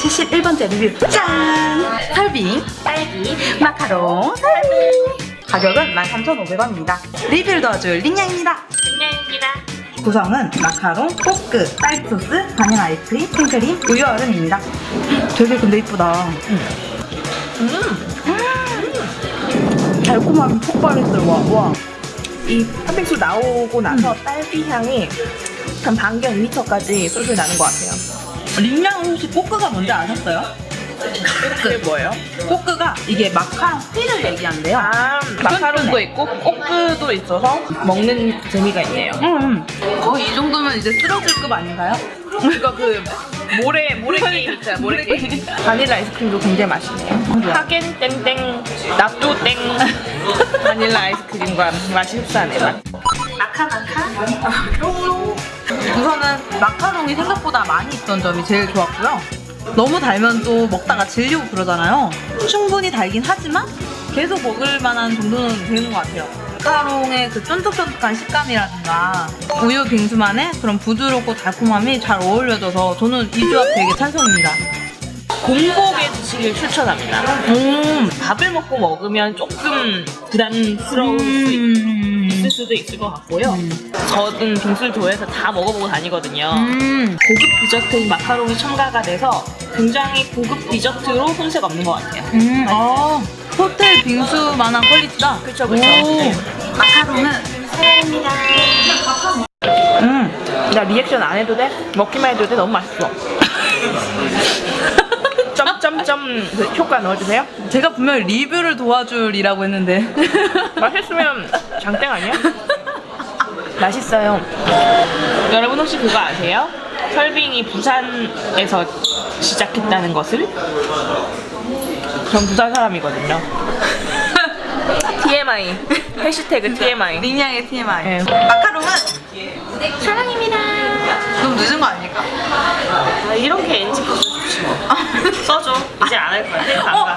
71번째 리뷰. 짠! 설빙 딸기 마카롱 설빙. 가격은 13,500원입니다. 리뷰를 도와줄 린양입니다. 린양입니다. 구성은 마카롱, 포크, 딸기소스, 바닐라 아이스크림, 생크림, 우유 얼음입니다. 되게 근데 이쁘다. 음. 달콤함이 폭발했어요 와, 와. 이 팥빙수 나오고 나서 딸기 향이 한 반경 2m까지 솔솔 나는 것 같아요. 린양 혹시 coque가 뭔지 아셨어요? 그게 뭐예요? coque가 이게 마카롱 스틱을 얘기한대요 아, 마카롱도 있고 coque도 있어서 먹는 재미가 있네요. 음, 거의 이 정도면 이제 쓰러질 급 아닌가요? 이거 그 모래 모래 게임 있잖아 모래 게임. 바닐라 아이스크림도 굉장히 맛있네요. 하겐 땡땡 납도 땡 바닐라 아이스크림과 맛이 흡사하네요. 마카 마카. 우선은 마카롱이 생각보다 많이 있던 점이 제일 좋았고요. 너무 달면 또 먹다가 질리고 그러잖아요. 충분히 달긴 하지만 계속 먹을 만한 정도는 되는 것 같아요. 마카롱의 그 쫀득쫀득한 식감이라든가 우유 빙수만의 그런 부드럽고 달콤함이 잘 어울려져서 저는 이 조합 되게 찬성입니다. 공복에 드시길 추천합니다. 음, 밥을 먹고 먹으면 조금 부담스러울 수 음, 있을 수도 있을 것 같고요. 저는 빙수를 좋아해서 다 먹어보고 다니거든요. 음. 고급 디저트인 마카롱이 첨가가 돼서 굉장히 고급 디저트로 손색 없는 것 같아요. 음, 아, 호텔 빙수만한 퀄리티다. 그쵸. 오. 네. 마카롱은 사랑입니다. 음, 나 리액션 안 해도 돼? 먹기만 해도 돼? 너무 맛있어. 점점점 그 효과 넣어주세요. 제가 분명 히 리뷰를 도와줄이라고 했는데. 맛있으면 장땡 아니야? 맛있어요. 여러분 혹시 그거 아세요? 설빙이 부산에서 시작했다는 것을? 전 부산 사람이거든요. TMI. 해시태그 TMI. 링양의 TMI. 네. 마카롱은 사랑입니다. 너무 늦은 거 아닙니까? 아, 이렇게 NG 거 좋지 뭐. 써줘. 이제 안 할 거야. 어.